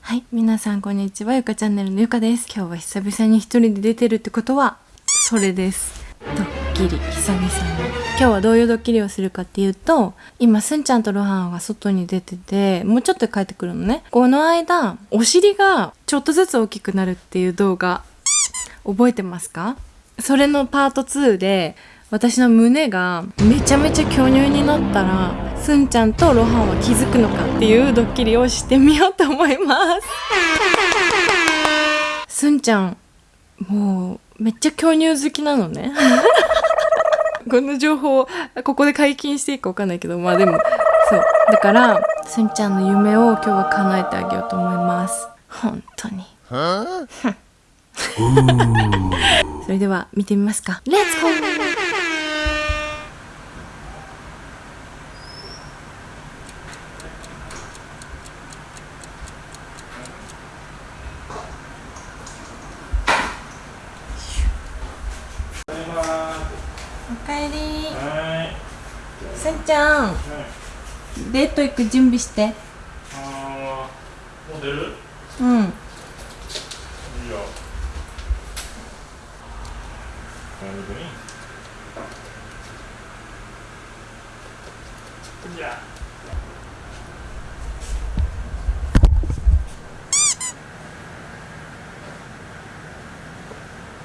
はい、皆さんこんにちは。ゆかチャンネルのゆかです。今日は久々に一人で出てるってことは、それです。ドッキリ、久々に。今日はどういうドッキリをするかっていうと、今、すんちゃんとロハンが外に出てて、もうちょっと帰ってくるのね。この間、お尻がちょっとずつ大きくなるっていう動画、覚えてますか？それのパート2で、私の胸がめちゃめちゃ巨乳になったらすんちゃんとロハンは気づくのかっていうドッキリをしてみようと思います。すんちゃんもうめっちゃ巨乳好きなのね。この情報ここで解禁していいか分かんないけどまあでもそう。だからすんちゃんの夢を今日は叶えてあげようと思います。本当に それでは見てみますか。レッツゴーおかえり。はすんちゃんデート行く準備して。うん 여러분이.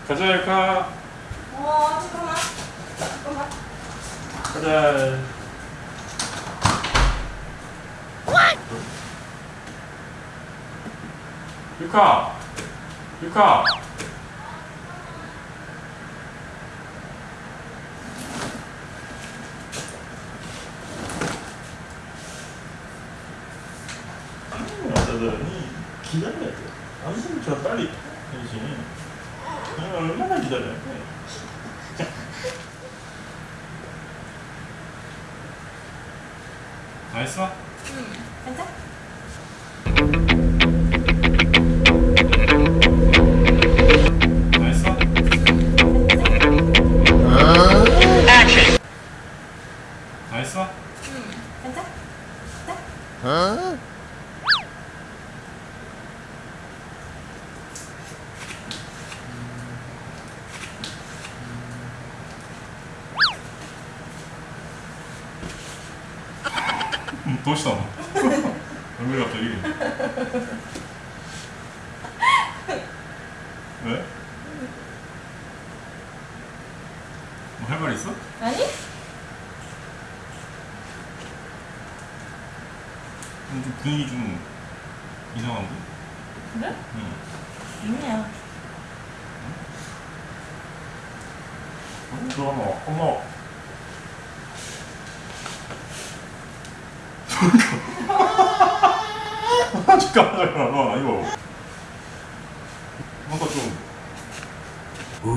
가자 일카. 어 잠깐만. 잠깐만. 가자. 일카. 일카. 사람들은 기다려야 돼. 당신 저 빨리 당신 얼마나 기다려야 돼. 맛있어? 응. 괜찮? 맛있어? 응, 도시 나와 얼굴이 갑자기 왜? 뭐 할 말 있어? 아니 좀 분위기 좀 이상한데? 그래? 응 있냐 응? 엄마 엄마 時間だからな今うー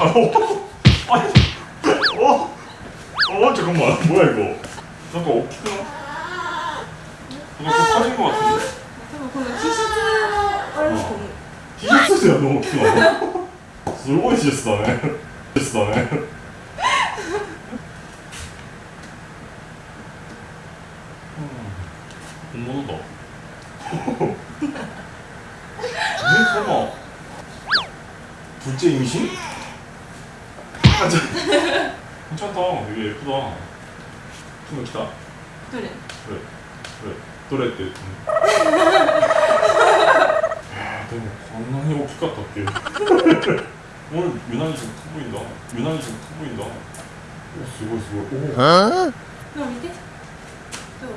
あおあちもやいこなんか大きくなすごいこの T シャツのあれですかね T シャツやの大きくなすごいシスだねシスだね 누구도. 왜 설마? 둘째 임신? 아, 저, 괜찮다. 되게 예쁘다. 좀 멋지다. 그래. 그래. 그래. 노래 때. 너무 겁나 행복 같다 오늘 유난히 좀커 보인다. 유난히 좀커 보인다. 오 수고 수고. 오 어? 너 밑에? 또.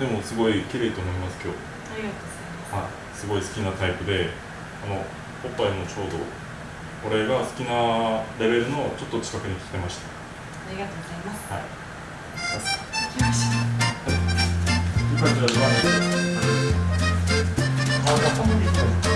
でもすごい綺麗と思います今日。ありがとうございます。はいすごい好きなタイプであのおっぱいもちょうど俺が好きなレベルのちょっと近くに来てました。ありがとうございます、はい、行きましょう。いい感じだ